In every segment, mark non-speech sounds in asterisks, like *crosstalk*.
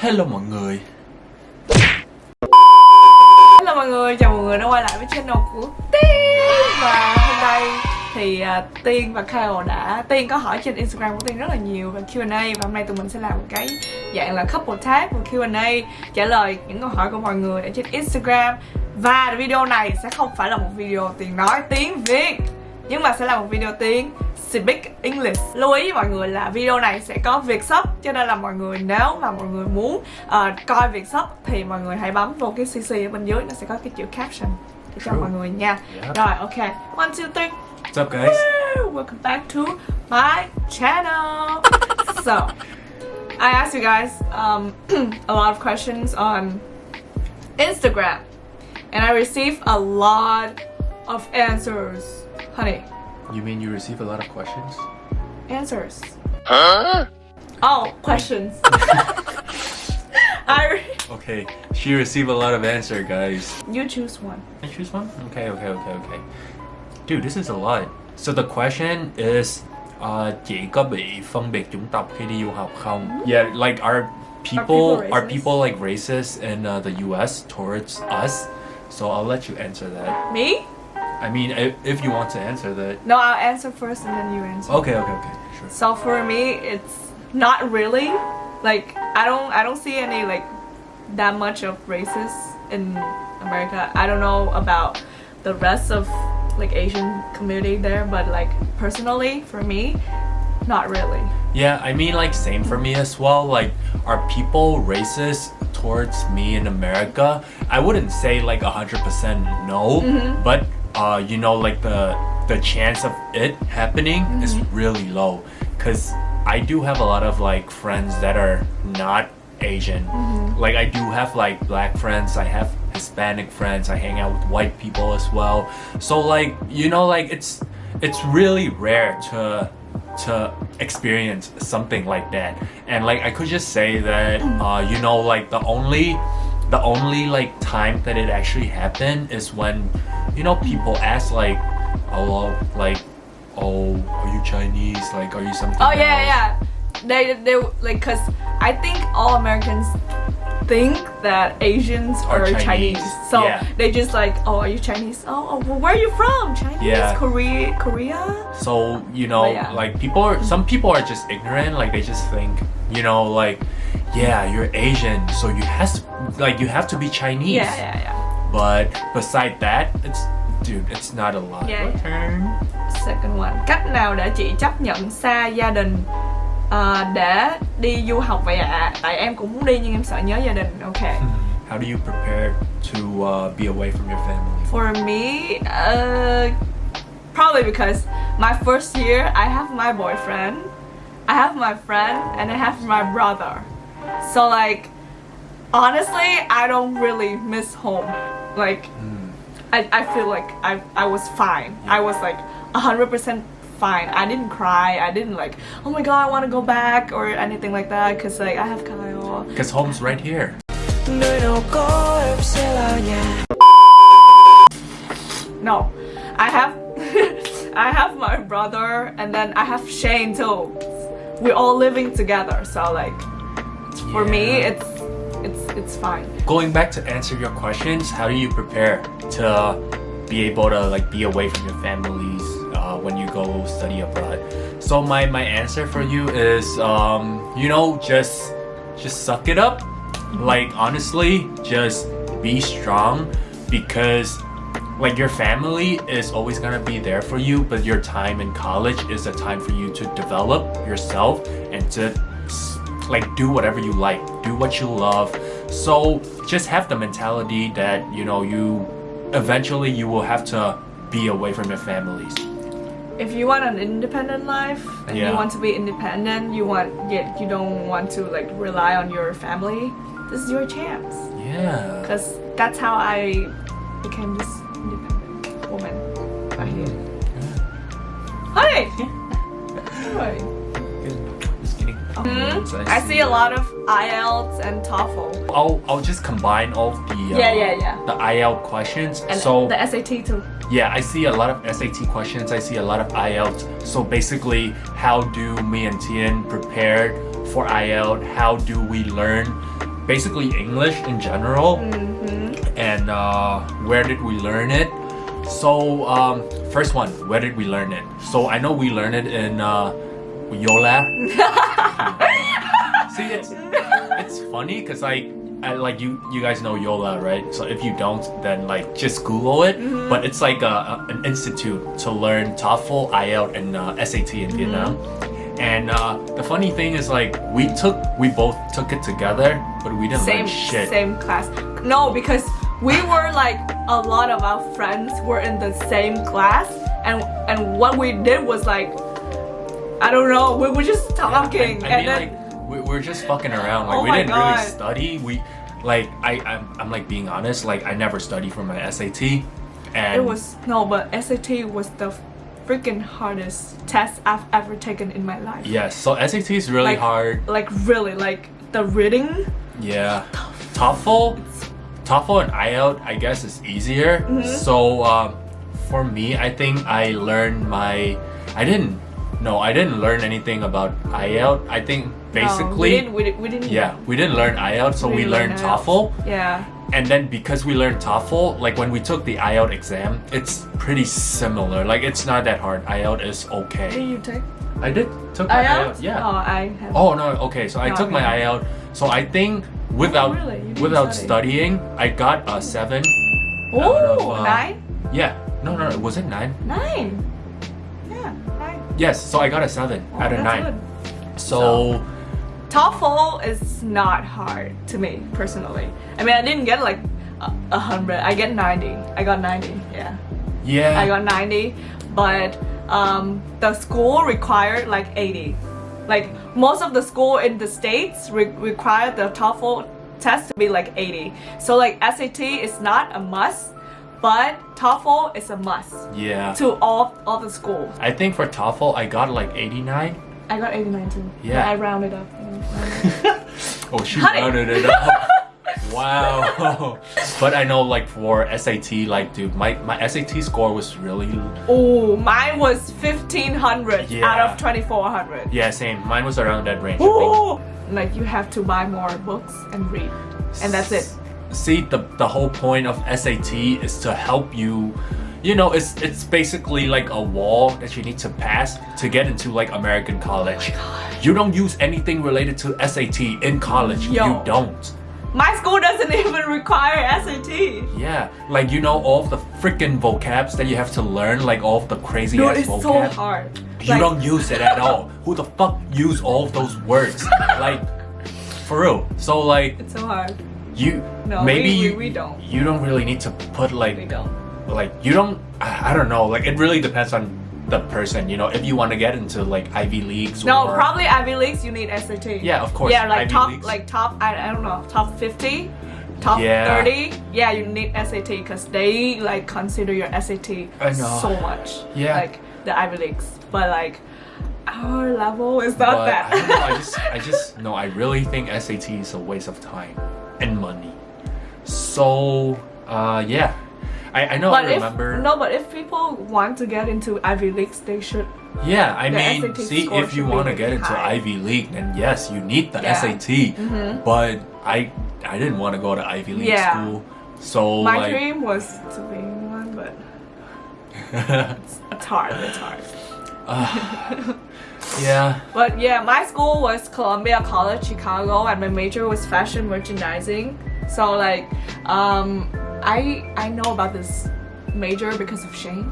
Hello mọi người. Hello mọi người, chào mọi người đã quay lại với channel của Tiên. Và hôm nay thì uh, Tiên và Kyle đã Tiên có hỏi trên Instagram của Tiên rất là nhiều về Q&A Và hôm nay tụi mình sẽ làm một cái dạng là couple tag và Q&A Trả lời những câu hỏi của mọi người ở trên Instagram. Và video này sẽ không phải là một video Tiên nói tiếng Việt Nhưng mà sẽ là một video tiếng Speak English. Lưu ý mọi người là video này sẽ có việc sub Cho nên là mọi người nếu mà mọi người muốn uh, coi việc sub Thì mọi người hãy bấm vô cái CC ở bên dưới Nó sẽ có cái chữ caption để cho True. mọi người nha. Yep. Rồi ok, one, two, three. What's up guys? Welcome back to my channel. *laughs* So, I asked you guys um, *clears throat* a lot of questions on Instagram And I received a lot of answers. Honey, You mean you receive a lot of questions? answers. Huh? Oh, questions. *laughs* I Okay, she received a lot of answer guys you choose one. I choose one? Okay, okay, okay, okay Dude, this is a lot So the question is uh, Chị có bị phân biệt chủng tộc khi đi du học không? Yeah, like are people people are people like racist in uh, the US towards us? So I'll let you answer that. Me? I mean, if, if you want to answer that. No, I'll answer first and then you answer. Okay, okay, okay, sure. So for me, it's not really. Like I don't, I don't see any like that much of racists in America. I don't know about the rest of like Asian community there, but like personally, for me, not really. Yeah, I mean, like, same for me as well. Like, are people racist towards me in America? I wouldn't say like 100% no, mm-hmm. but uh, you know, like the the chance of it happening is really low. Cause I do have a lot of like friends that are not Asian. Like, I do have like black friends. I have Hispanic friends. I hang out with white people as well. So like, you know, like it's it's really rare to to experience something like that and like i could just say that uh, you know like the only the only like time that it actually happened is when you know people ask like oh like oh are you chinese like are you something Oh yeah, else?" yeah. They they like cause I think all Americans think that Asians Are Chinese, Chinese. So yeah. they just like, oh, are you Chinese? Oh, oh well, where are you from? Chinese, Yeah. Korea, Korea. so you know yeah. like people are some people are just ignorant like they just think you know like yeah you're asian so you has to like you have to be chinese Yeah, yeah, yeah. But beside that, it's dude, it's not a lot. Yeah, Your turn. Second one. Cách nào để chị chấp nhận xa gia đình ờ, để đi du học vậy ạ? Tại em cũng muốn đi nhưng em sợ nhớ gia đình. Ok. *laughs* How do you prepare to uh, be away from your family? For me, uh, probably because my first year I have my boyfriend, I have my friend, and I have my brother. So like, honestly, I don't really miss home. Like, I, I feel like I, I was fine. I was like 100% fine. I didn't cry. I didn't like, oh my god, I want to go back or anything like that. Cause like I have Kyle. Because home's right here. nơi nào có em sẽ là nhà No, I have *laughs* I have my brother and then I have Shane too. We're all living together, so like for me Yeah. it's it's it's fine. Going back to answer your questions, how do you prepare to be able to like be away from your families uh, when you go study abroad? So my my answer for you is um, you know just just suck it up. Like honestly, just be strong because like your family is always gonna be there for you, but your time in college is a time for you to develop yourself and to like do whatever you like, do what you love. So just have the mentality that you know you eventually you will have to be away from your families. If you want an independent life and Yeah. you want to be independent, you want yet you don't want to like rely on your family, this is your chance. Yeah. Cause that's how I became this independent woman right here. Hi. Hi. Kidding. Mhm. I see a lot of IELTS and TOEFL. I'll I'll just combine all the uh, Yeah, yeah, yeah. the IELTS questions. And so the SAT too. Yeah, I see a lot of SAT questions. I see a lot of IELTS. So basically, how do me and Tian prepare for IELTS? How do we learn basically English in general. And uh, where did we learn it? So um, first one, where did we learn it? So I know we learned it in uh, Yola. *laughs* See, it's it's funny because like I, like you you guys know Yola, right? So if you don't, then like just Google it. But it's like a, a- an institute to learn TOEFL, IELTS, and uh, SAT in Vietnam. And uh, the funny thing is like we took we both took it together, but we didn't same learn shit. same class. No, because we *laughs* were like a lot of our friends were in the same class, and and what we did was like, I don't know, we were just talking, I, I and mean, then like we, we're just fucking around. Like Oh we didn't God. really study. We like I I'm, I'm like being honest. Like I never studied for my SAT, and it was no, but SAT was the freaking hardest test I've ever taken in my life. yes. So SAT is really Like- hard. Like really, like the reading. Yeah. TOEFL, TOEFL and IELTS, I guess is easier. So um, for me, I think I learned my. I didn't. No, I didn't learn anything about IELTS. I think No, we basically. didn't. We, we didn't. yeah, we didn't learn IELTS, so we, didn't learned learn. TOEFL. Yeah. And then because we learned TOEFL, like when we took the IELTS exam, it's pretty similar. Like it's not that hard. IELTS is okay. Did you take I did took my IELTS? IELTS. Yeah. Oh, I have. Oh no, okay. So I No, took my. IELTS. So I think without really? Without study? studying, I got a seven. Oh, uh, nine? Yeah. No, no, was it nine? Nine. Yes. So I got a seven Oh, out of nine. good. So TOEFL is not hard to me personally. I mean, I didn't get like a, a hundred. I get ninety. I got ninety. Yeah, yeah. I got ninety. But um, the school required like eighty. Like most of the school in the states re- require the TOEFL test to be like eighty. So like SAT is not a must, but TOEFL is a must yeah. to all all the schools. I think for TOEFL I got like 89. I got 89 too. Yeah. I rounded up. *laughs* Oh, she rounded it up. *laughs* wow. *laughs* but I know like for SAT, like dude, my, my SAT score was really Oh, mine was 1500 Yeah. out of 2400. yeah, same. Mine was around that range. Ooh. Like you have to buy more books and read. And that's it. See, the the whole point of SAT is to help you. You know, it's it's basically like a wall that you need to pass to get into like American college. Oh you don't use anything related to SAT in college. Yo. You don't. My school doesn't *laughs* even require SAT. Yeah, like you know all of the freaking vocabs that you have to learn, like all of the crazy Dude, ass it's vocab. so hard. You Like, don't use it at all. *laughs* Who the fuck use all of those words? like, for real. So like, It's so hard. You No, maybe we- you, we don't. You don't really need to put like We don't. like you don't. I I don't know. Like it really depends on the person. You know, if you want to get into like Ivy leagues. No, or, probably Ivy Leagues you need SAT. Yeah, of course, Yeah, like Ivy top Leagues. like top I, I don't know, top 50, top Yeah. 30. Yeah, you need SAT because they like consider your SAT so much. Yeah. Like the Ivy Leagues. But like our level is not But that. I know. I just, *laughs* I just no. I really think SAT is a waste of time and money. So, uh, yeah. I, I know. but I remember. if no, but if people want to get into Ivy Leagues, they should. Yeah, I mean, SAT see, if you want to get into. Ivy League, then yes, you need the Yeah. SAT. But I, I didn't want to go to Ivy League Yeah. school, so My like, dream was to be in one, but *laughs* it's, it's hard. It's hard. *laughs* yeah, But yeah, my school was Columbia College Chicago, and my major was fashion merchandising. So like, um, I I know about this major because of Shane.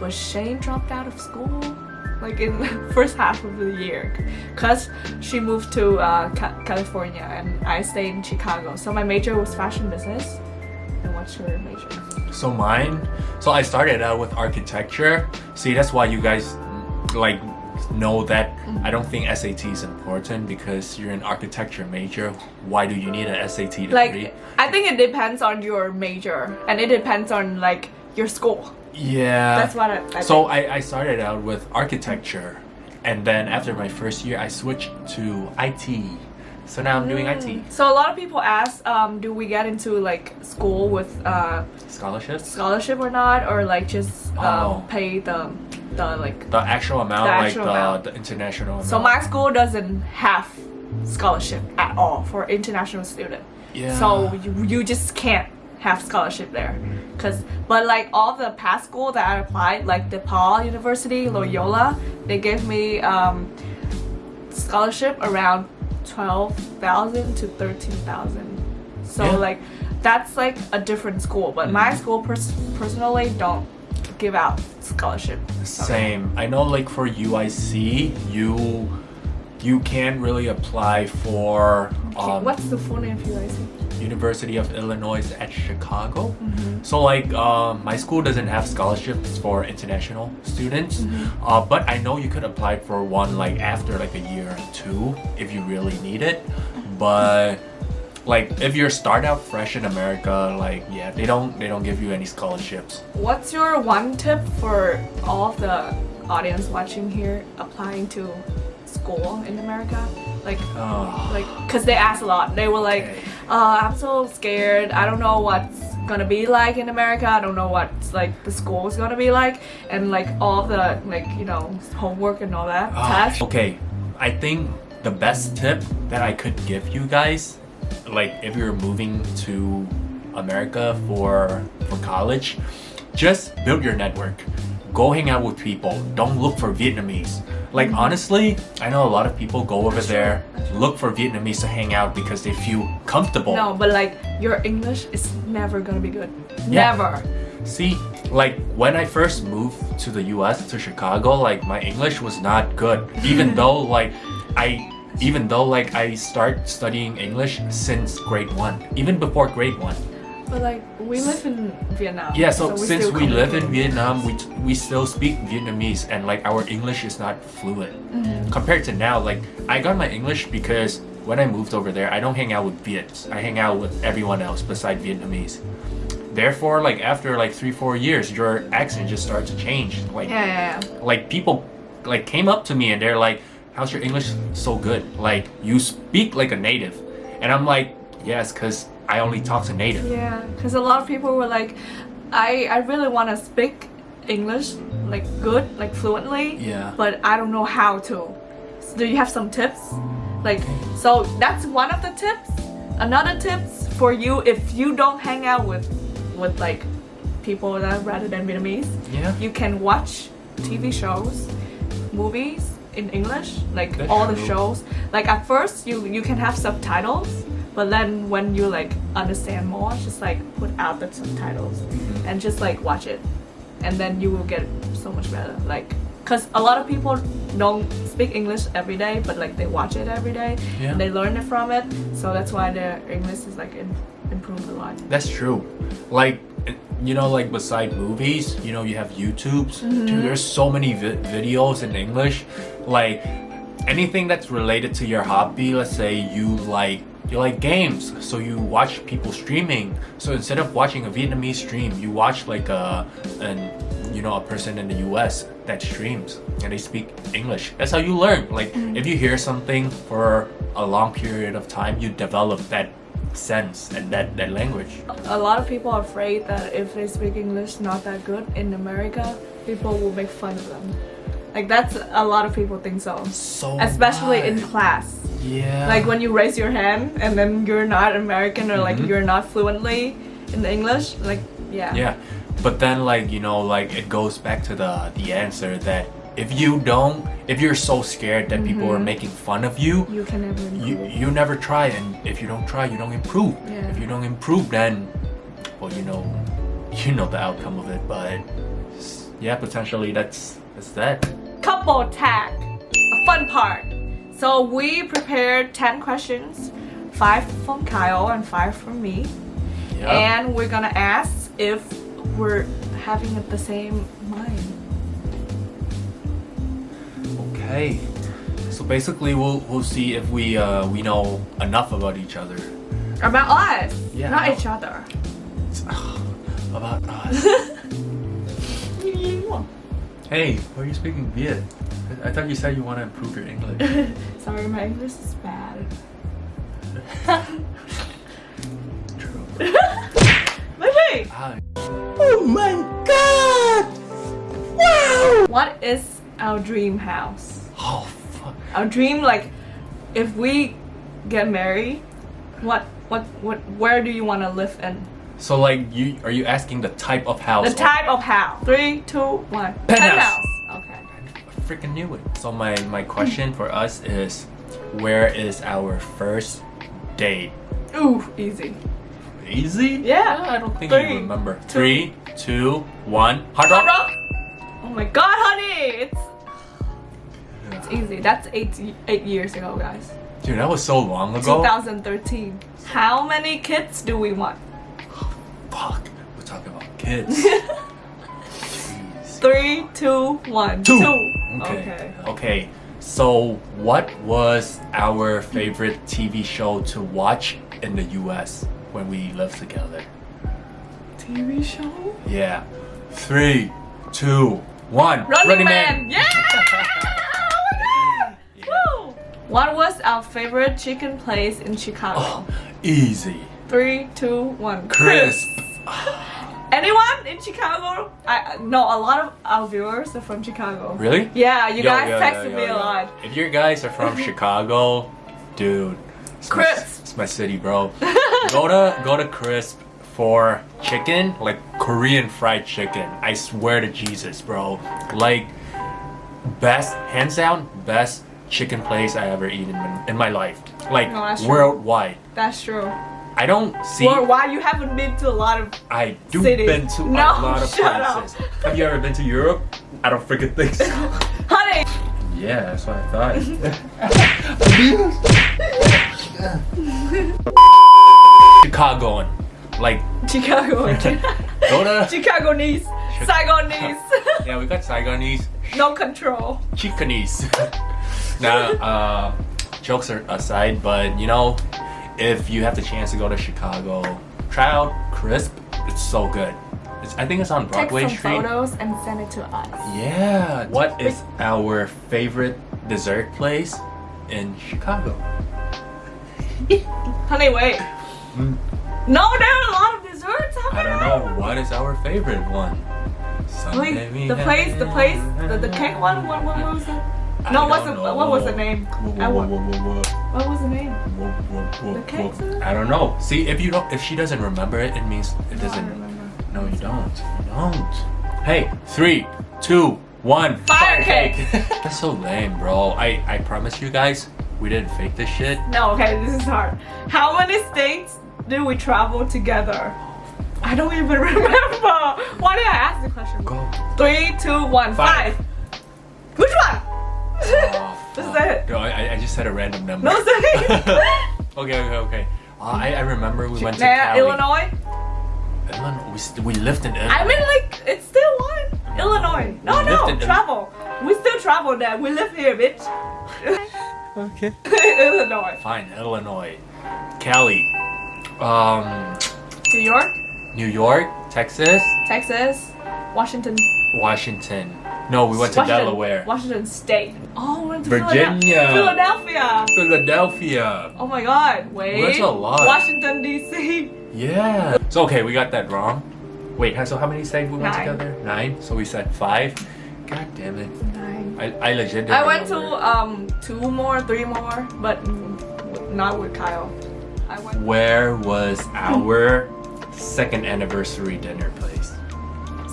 But Shane dropped out of school like in *laughs* the first half of the year because she moved to uh, Ca- California and I stayed in Chicago. So my major was fashion business. And what's your major? So mine, so I started out with architecture. See, that's why you guys like know that. I don't think SAT is important because you're an architecture major. Why do you need an SAT degree? Like I think it depends on your major and it depends on like your school. yeah, That's what I, I So. I, I started out with architecture, and then after my first year, I switched to IT. So now I'm doing IT So a lot of people ask, um, do we get into like school with uh, scholarships. scholarship or not, or like just um, Oh. pay the the like. The actual amount, The like actual the, the international amount. So my school doesn't have scholarship at all for international student. Yeah. So you, you just can't have scholarship there. Cause but like all the past school that I applied, like DePaul University, Loyola, they gave me um, scholarship around twelve thousand to thirteen thousand. So Yeah. like that's like a different school. But my Mhm. school pers- personally don't give out scholarship. Same. I know like for UIC, you you can't really apply for Okay, um, What's the full name of UIC? University of Illinois at Chicago. Mm-hmm. So like um, my school doesn't have scholarships for international students, Mm-hmm. uh, but I know you could apply for one like after like a year or two if you really need it. But like if you're start out fresh in America, like yeah, they don't they don't give you any scholarships. What's your one tip for all of the audience watching here applying to school in America? Like, Oh, like, cause they ask a lot. They were like, Okay. Uh, "I'm so scared. I don't know what's gonna be like in America. I don't know what's like the school's gonna be like, and like all the like you know homework and all that Ah, tests." Okay, I think the best tip that I could give you guys, like if you're moving to America for for college, just build your network. Go hang out with people. Don't look for Vietnamese. Like honestly, I know a lot of people go over there, look for Vietnamese to hang out because they feel comfortable. No, but like your English is never gonna be good. Yeah. Never. See, like when I first moved to the US to Chicago, like my English was not good. Even *laughs* though like I even though like I start studying English since grade 1, even before grade 1. But like we live in Vietnam. Yeah, so, we since we live in. Vietnam, we we still speak Vietnamese and like our English is not fluent. Mm-hmm. Compared to now, like I got my English because when I moved over there, I don't hang out with Viets. I hang out with everyone else beside Vietnamese. Therefore, like after like 3 4 years, your accent just starts to change. Like Yeah, yeah, yeah. like people like came up to me and they're like how's your english so good like you speak like a native and i'm like yes because i only talk to native Yeah, because a lot of people were like, I I really want to speak English like good, like fluently. Yeah. But I don't know how to. So do you have some tips? Like, so that's one of the tips. Another tips for you if you don't hang out with with like people that rather than Vietnamese. Yeah. You can watch TV mm. shows, movies in English, like That's all the shows. Like at first you you can have subtitles, but then when you like understand more, just like put out the subtitles Mm-hmm. and just like watch it, and then you will get so much better. Like, cause a lot of people don't speak English every day, but like they watch it every day, Yeah. and they learn it from it. So that's why their English is like in, improved a lot. that's true like you know like beside movies you know you have youtubes dude there's so many vi- videos in english like anything that's related to your hobby let's say you like you like games so you watch people streaming so instead of watching a vietnamese stream you watch like a an you know a person in the us that streams and they speak english that's how you learn like mm. if you hear something for a long period of time you develop that sense and that that language A lot of people are afraid that if they speak English not that good in America, people will make fun of them. Like that's a lot of people think so. so Especially in class. Yeah Like when you raise your hand and then you're not American or like Mhm. you're not fluently in English, like yeah. yeah but then like you know like it goes back to the the answer that if you don't if you're so scared that people are Mhm. making fun of you You can never you improve. you never try and if you don't try you don't improve Yeah. if you don't improve then well you know *laughs* you know the outcome of it but yeah potentially that's that's that Couple tag, a fun part. So we prepared 10 questions, 5 from Kyle and 5 from me. yeah And we're gonna ask if we're having the same mind. okay so basically we'll we'll see if we uh we know enough about each other About us, Yeah. not each other. *sighs* about us *laughs* Hey, why are you speaking Viet? I, I thought you said you want to improve your English. *laughs* Sorry, my English is bad. *laughs* True. *laughs* Maybe. Ah, What is our dream house? oh, fuck. Our dream, like, if we get married, what what what where do you want to live in? So like you are you asking the type of house? The type of house. Three, two, one. Penthouse. Okay. Freaking knew it. So my my question for us is, where is our first date? Ooh, easy. Easy? Yeah. I don't think Three, you remember. two- Three, two, one. Hard rock. Oh my god, honey, it's it's easy. That's eight eight years ago, guys. Dude, that was so long ago. 2013. How many kids do we want? Fuck. We're talking about kids. *laughs* Three, two, one. Two. Okay. Okay. Okay. So, what was our favorite TV show to watch in the US when we lived together? TV show? Yeah. Three, two, one. Running, Man. Yeah. Oh my God. Woo. What was our favorite chicken place in Chicago? Oh, easy. Three, two, one. Crisp. Anyone in Chicago? I no. A lot of our viewers are from Chicago. Really? Yeah, you Yo, guys yo, texted yo, me a lot. If you guys are from *laughs* Chicago, dude, it's my, Crisp. it's my city, bro. go to go to Crisp for chicken, like Korean fried chicken. I swear to Jesus, bro. Like best, hands down, best chicken place I ever eaten in, my life. Like No, worldwide. That's true. I don't see. Or why you haven't been to a lot of I do cities. been to No, a lot of shut up. places. Have you ever been to Europe? I don't freaking think so. *laughs* honey. yeah, that's what I thought. *laughs* Chicagoan. Like, Chicago. *laughs* go to. Chicagonese. Saigonese. Yeah, we got Saigonese, no control. Chicanese. now, uh, jokes are aside, but you know, if you have the chance to go to Chicago, try out Crisp. It's so good. It's, I think it's on Broadway Take some Street. photos and send it to us. Yeah. What is our favorite dessert place in Chicago? *laughs* Honey, wait. Hmm. No, there are a lot of desserts. I don't know. What is our favorite one? Someday the place, the place, the, the cake one. What, what was it? No, what's the what was the name? What was the name? The cake, I don't know. See, if you don't, if she doesn't remember it, it means it doesn't. remember. No, you don't. You don't. Hey, three, two, one. Fire cake. *laughs* That's so lame, bro. I I promise you guys, we didn't fake this shit. No, okay, this is hard. How many states did we travel together? I don't even *laughs* remember. Why did I ask the question? Go. Three, two, one, Five. five. Which one? Oh, This *laughs* is it. No, I, I just said a random number. No, say. *laughs* *laughs* okay, okay, okay. Uh, I, I remember we went to Nah, Cali. Illinois. Illinois. We, we lived in Illinois. I mean, like, it's still one. Illinois. No, We no, lived in- travel. We still travel there. We live here, bitch. okay. Illinois. Fine, Illinois. Cali. Um, New York, New York, Texas, Texas, Washington. Washington. No, we went to Washington, Delaware. Washington State. Oh, we went to Virginia. Philadelphia. Philadelphia. Oh my god, wait. That's a lot. Washington, D.C. Yeah. So okay, we got that wrong. Wait, so how many states we went Nine. together? Nine. So we said five. God damn it. Nine. I, I legit didn't I went to um two more, three more, but not with Kyle. I went Where was our *laughs* second anniversary dinner place?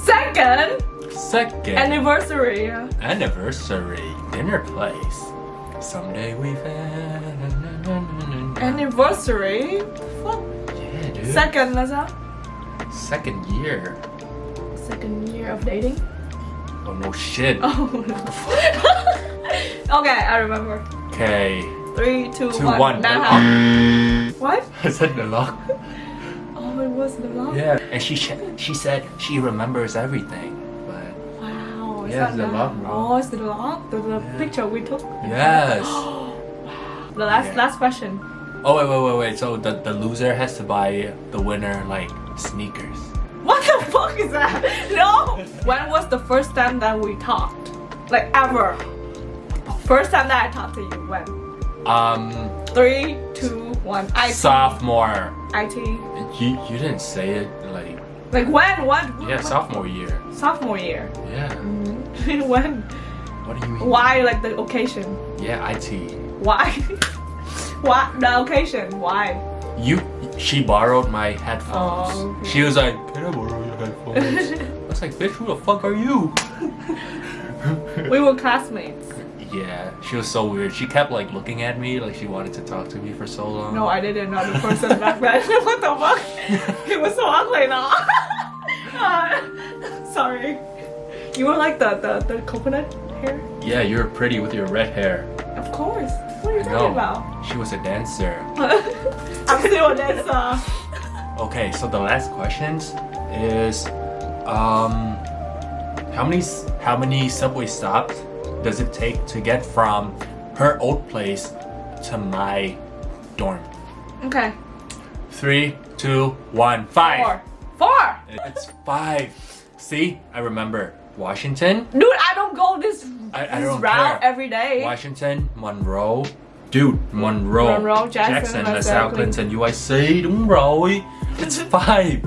second Second anniversary. yeah. anniversary dinner place. Someday we've Anniversary. Yeah, dude. Second, sao? Second year. Second year of dating. Oh no shit. Oh no. *laughs* okay, I remember. Okay. Three, two, Two, one. one. Nah. *laughs* What? I said the lock. Oh, it was the lock. Yeah. And she she said she remembers everything. But Wow. It's Yeah, not it's the that. bro. Oh, it's the. The, the Yeah. picture we took. yes. wow. *gasps* The last Yeah. last question. Oh wait wait wait wait. So the the loser has to buy the winner like sneakers. What the *laughs* fuck is that? No. When was the first time that we talked? Like ever? First time that I talked to you. When? Um. Three, two, one. IT. Sophomore. IT. You you didn't say it like Like when? What? yeah what- sophomore year. Sophomore year. Yeah. When? What do you mean? Why? Like the occasion? Yeah, IT. Why? *laughs* What the occasion? Why? You, she borrowed my headphones. Oh, okay. She was like, "Can I borrow your headphones?" *laughs* I was like, "Bitch, who the fuck are you?" *laughs* We were classmates. yeah, she was so weird. She kept like looking at me, like she wanted to talk to me for so long. No, I didn't know the person back then. what the fuck? He was so ugly now. Uh, sorry. You were like the, the, the coconut hair? Yeah, you're pretty with your red hair. Of course. What are you I talking know. about? She was a dancer. *laughs* I'm still a dancer. Okay, so the last questions is, um, how many how many subway stops does it take to get from her old place to my dorm? Okay. Three, two, one, five. Four. Four! It's five. See, I remember Washington, Dude, I don't go this, I- I this don't route care. every day. Washington, Monroe. Dude, Monroe, Monroe, Jackson, là LaSalle, sao Clinton. UIC, đúng rồi. It's *laughs* five.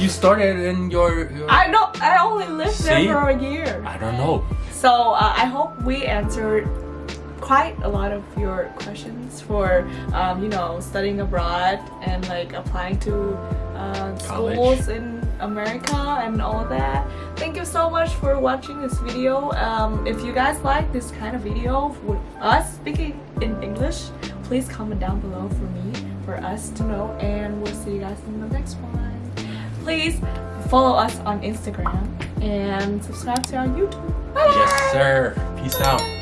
You started in your, your I don't. I only lived there for a year. I don't know. So uh, I hope we answered quite a lot of your questions for um, you know studying abroad and like applying to uh, schools in America and all that. Thank you so much for watching this video. Um, if you guys like this kind of video with us speaking in English, please comment down below for me for us to know and we'll see you guys in the next one. Please follow us on Instagram and subscribe to our YouTube. Bye! Yes, sir. Peace out.